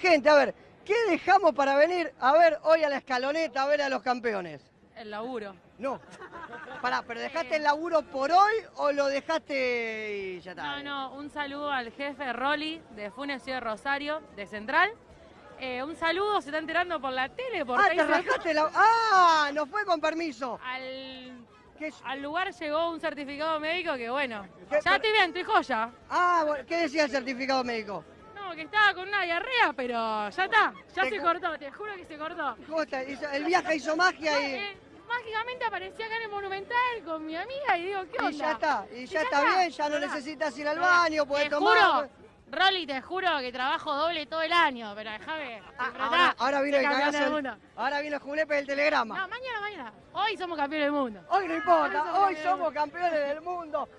Gente, a ver, ¿qué dejamos para venir a ver hoy a la escaloneta, a ver a los campeones? El laburo. No. Pará, ¿pero dejaste el laburo por hoy o lo dejaste y ya está? No, no, un saludo al jefe Rolly de Funes Ciudad de Rosario, de Central. Eh, un saludo, se está enterando por la tele, por Ah, te rajaste la... ¡Ah! No fue con permiso. Al, lugar llegó un certificado médico que bueno, ya estoy bien, estoy joya. Ah, ¿qué decía el certificado médico? No, que estaba con una diarrea, pero ya está, ya se co- cortó, te juro que se cortó. ¿Cómo está? El viaje hizo magia y... Eh, mágicamente aparecí acá en el Monumental con mi amiga y digo, ¿qué onda? Y ya está, y ya está está, bien, ya no necesitas ir al baño, puedes te tomar. juro, Rolly, te juro que trabajo doble todo el año, pero déjame. Ah, ahora, ahora vino el cagazo del mundo. Ahora vino el julepe del telegrama. No, mañana, mañana. Hoy somos campeones del mundo. Hoy no importa, Hoy somos campeones del mundo.